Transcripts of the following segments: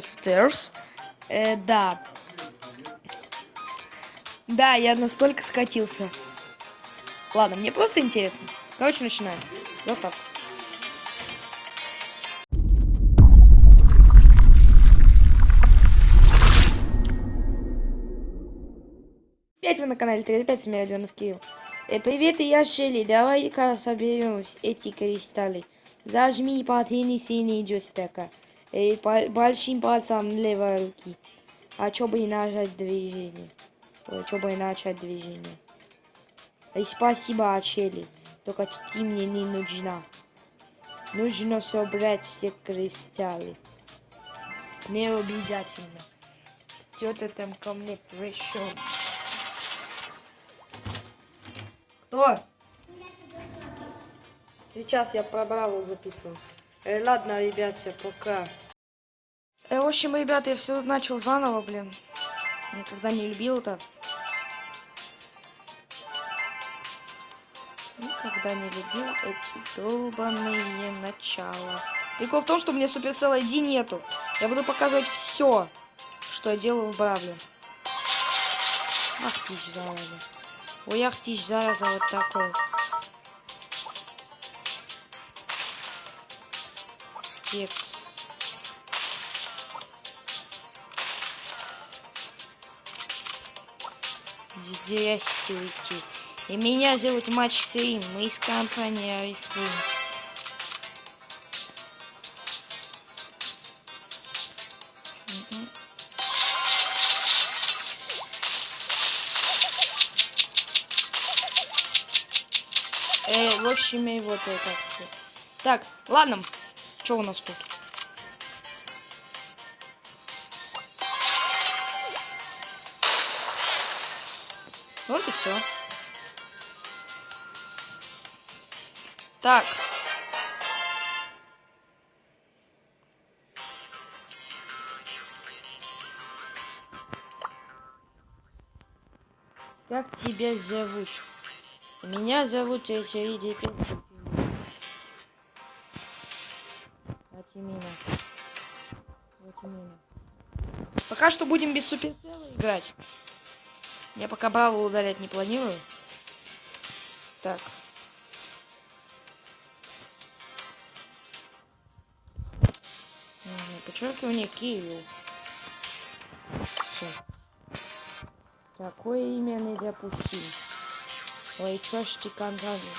Brawl. Э, да. Да, я настолько скатился. Ладно, мне просто интересно. Короче, начинаем. Заставка. Опять вы на канале 35 миллионов Киев. Э, привет, я Шелли. Давай-ка соберем эти кристаллы. Зажми потяни синий джойстика. По большим пальцем левой руки. А что бы и нажать движение? Ой, что бы и начать движение? И спасибо, Шелли. Только ты мне не нужна. Нужно собрать все кристаллы. Не обязательно. Кто-то там ко мне пришел. Кто? Сейчас я про Бравл записываю. Э, ладно, ребята, пока. Э, в общем, ребята, я все начал заново, блин. Никогда не любил это. Никогда не любил эти долбанные начала. Прикол в том, что у меня Supercell ID нету. Я буду показывать все, что я делаю в Бравле. Ах ты ж, зараза. Ой, ах ты ж, зараза, вот такой. Текст. Здравствуйте. И меня зовут Матч Стрим. Мы из компании Арифлин. Э, в общем, и вот это. Так, ладно. Что у нас тут? Вот и все. Так. Как тебя зовут? Меня зовут Очевидный Вот Пока что будем без суперцела играть. Я пока Бравл удалять не планирую. Так. Подчеркивание Киеву. Такое имя нельзя пустить. Ой, чё ж ты конкретно?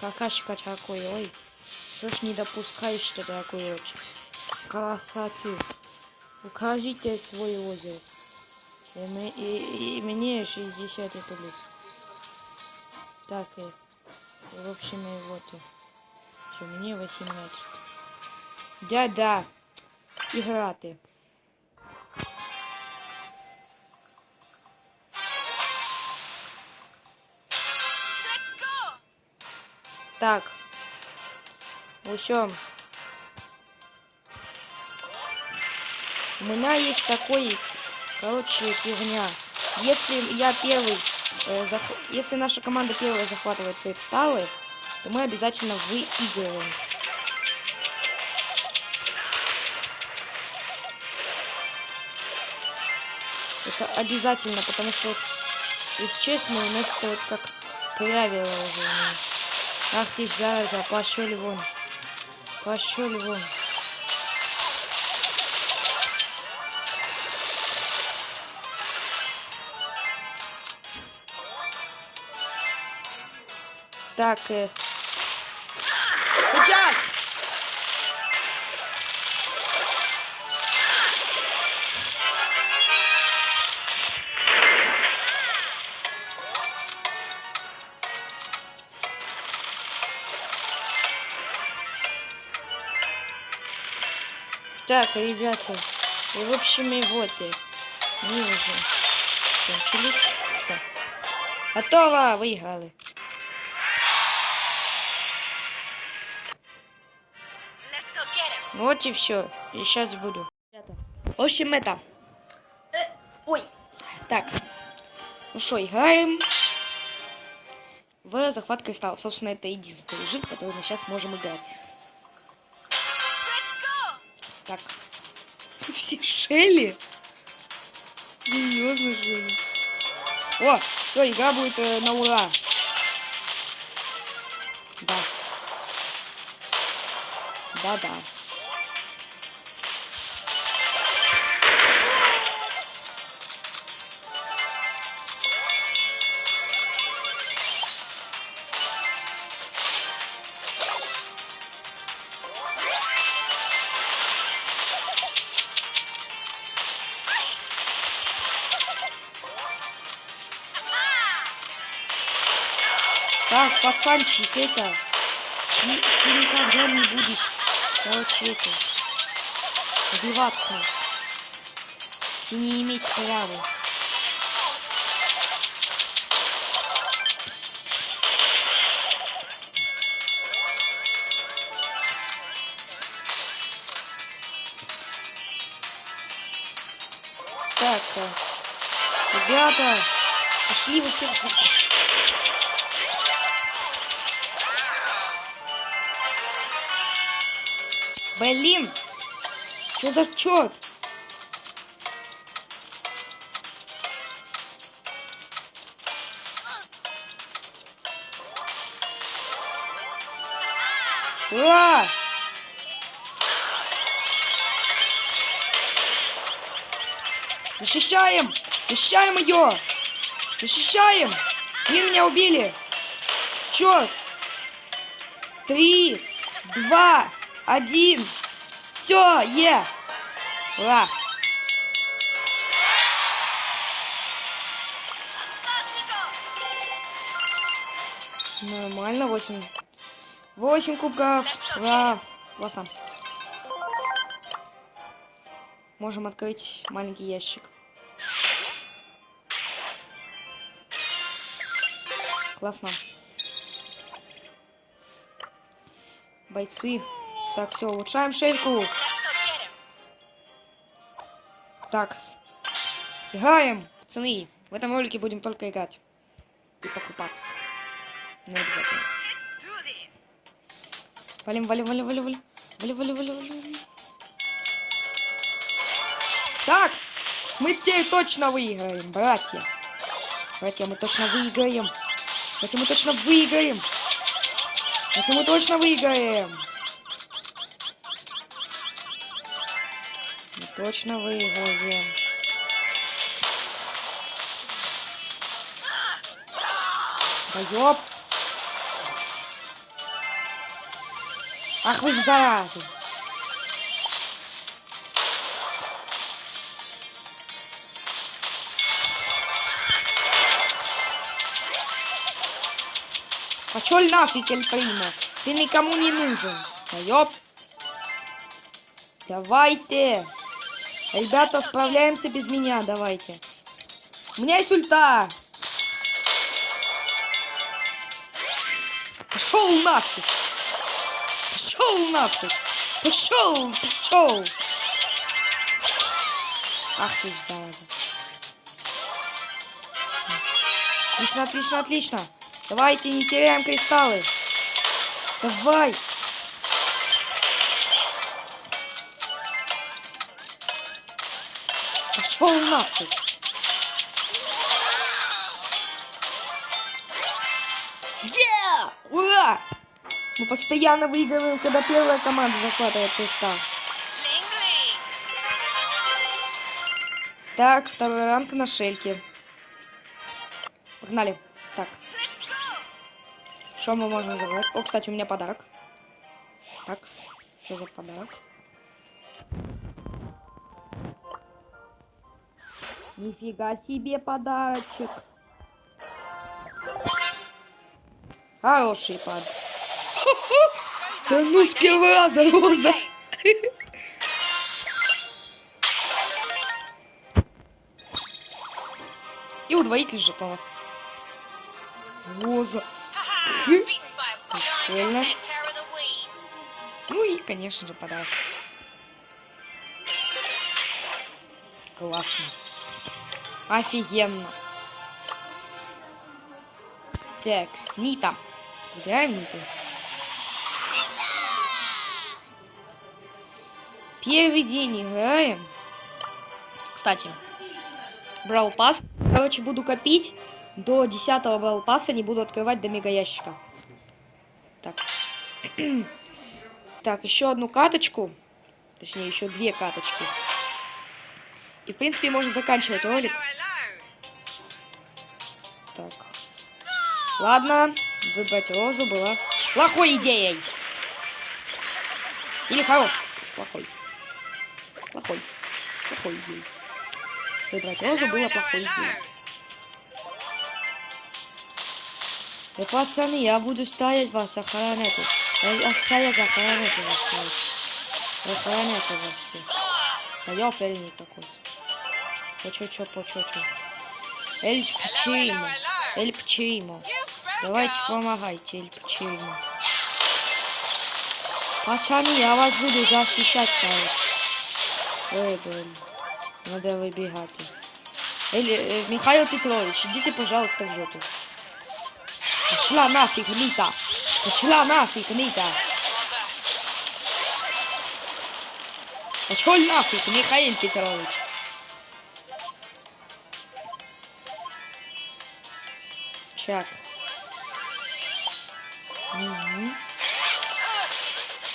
Какашка такой, ой. Чё ж не допускаешь ты такой вот? Красоту. Укажите свой возраст. И, мы, и, и мне 60 плюс. Так, и, в общем, и вот. Что, мне 18. Да-да. Играти. Так. В общем. У меня есть такой, короче, фигня. Если я первый, э, зах... если наша команда первая захватывает кристаллы, то мы обязательно выигрываем. Это обязательно, потому что, если честно, у нас это вот как правило уже. Ах ты зараза, пошли вон. Пошли вон. Так, э... Сейчас! Так, ребята, и в общем и вот и мы уже кончились. Все. Готово, выиграли. Вот и все. И сейчас буду. В общем, это. Э, ой. Так. Ну что, играем в захват кристаллов. Собственно, это единственный режим, в который мы сейчас можем играть. Так. Все Шелли? Серьезно, Шелли? О, все, игра будет э, на ура. Да. Да-да. Так, пацанчик, это... Ты, ты никогда не будешь, короче, это... Убиваться нас. Ты не иметь права. Так, ребята, пошли вы все. Блин! Что за черт? Ура! Защищаем! Защищаем ее! Защищаем! Блин, меня убили! Черт! Три, два, один. Все, е! Ура! Нормально, 8. 8 кубков. Ура! Классно. Можем открыть маленький ящик. Классно. Бойцы. Так, все, улучшаем шельку. Такс. Играем. Пацаны, в этом ролике будем только играть. И покупаться. Не обязательно. Валим, валим, валим, валим. Валим, валим, валим, валим, валим. Так, мы теперь точно выиграем, братья. Братья, мы точно выиграем. Братья, мы точно выиграем. Братья, мы точно выиграем. Точно выиграем. Да ёп. Ах вы ж заразы. Пошел нафиг, Эль. Ты никому не нужен. Да ёп. Давайте. Ребята, справляемся без меня, давайте. У меня есть ульта. Пошел нафиг. Пошел нафиг. Пошел, пошел. Ах ты ж зараза. Отлично, отлично, отлично. Давайте, не теряем кристаллы. Давай. Пошел нахуй. Yeah! Ура! Мы постоянно выигрываем, когда первая команда захватывает кристалл. Так, второй ранг на шельке. Погнали. Так. Что мы можем забрать? О, кстати, у меня подарок. Такс. Что за подарок? Нифига себе подарочек. Хороший пад. Да ну с первого раза, Роза. И удвоитель жетонов. Роза. Прикольно. Ну и, конечно же, подарок. Классно. Офигенно. Так, Нита. Забираем Ниту. Первый день играем. Кстати, брал пас. Короче, буду копить. До 10 брал паса не буду открывать до мега ящика. Так. так, еще одну каточку. Точнее, еще две каточки. И, в принципе, можно заканчивать ролик. Ладно, выбрать розу была плохой идеей. Или хорош. Плохой. Плохой. Плохой идеей. Выбрать розу было плохой идеей. И, пацаны, я буду стоять вас, охранять. Я стоять, охранять вас, короче. Охранять вас все. Да я переник какой-то. По чё, чё, по чё, чё. Эль почему? Эль почему? Давайте помогайте, Эль почему? Пацаны, я вас буду защищать, короче. Ой, блин. Надо выбегать. Эль, э, Михаил Петрович, идите, пожалуйста, в жопу. Пошла нафиг, Нита. Пошла нафиг, Нита. Пошел нафиг, Михаил Петрович. Чак.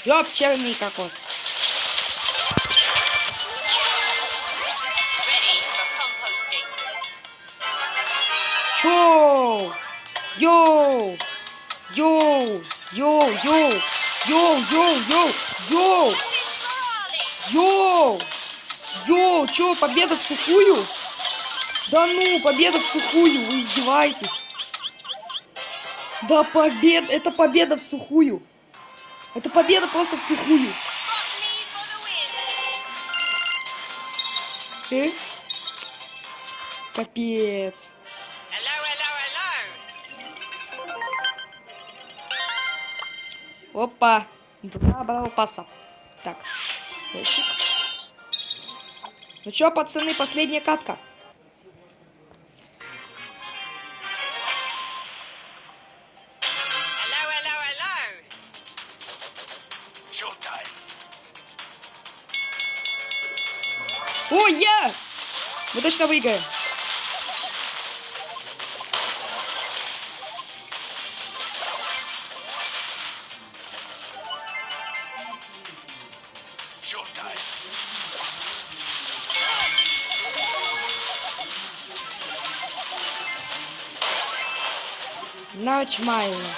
Ёпчерный кокос. Чё? Йоу! Йоу! Йоу! Йоу! Йоу! Йоу! Йоу! Йоу! Йоу! Йоу! Чё, победа в сухую? Да ну, победа в сухую, вы издеваетесь? Да победа, это победа в сухую. Это победа просто в сухую. Э? Капец. Опа. Два балла паса. Так. Ящик. Ну чё, пацаны, последняя катка. О, я! Мы точно выиграем. Нормально.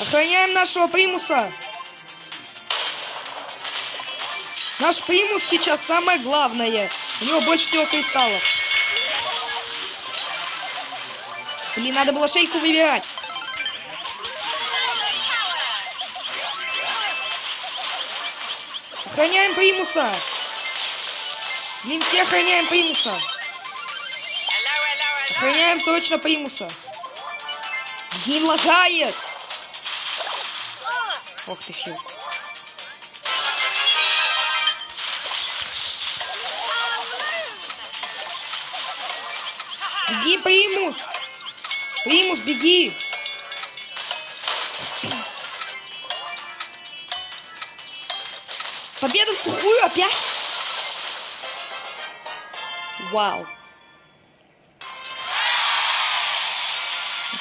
Охраняем нашего примуса. Наш примус сейчас самое главное. У него больше всего кристаллов. Блин, надо было шейку выбирать. Охраняем примуса. Блин, все охраняем примуса. Охраняем срочно примуса. Блин, лагает. Ох ты щит. Беги, примус! Примус, беги! Победа в сухую опять? Вау.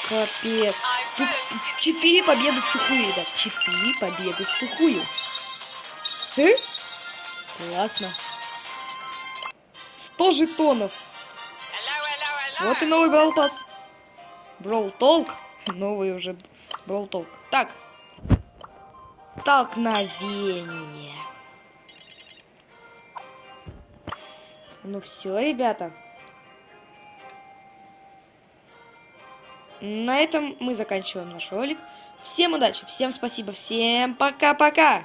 Капец. Тут четыре победы в сухую, ребят. Четыре победы в сухую. Э? Классно. Сто жетонов. Вот и новый Brawl Pass. Brawl Talk. Новый уже Brawl Talk. Так. Столкновение. Ну все, ребята. На этом мы заканчиваем наш ролик. Всем удачи, всем спасибо, всем пока-пока.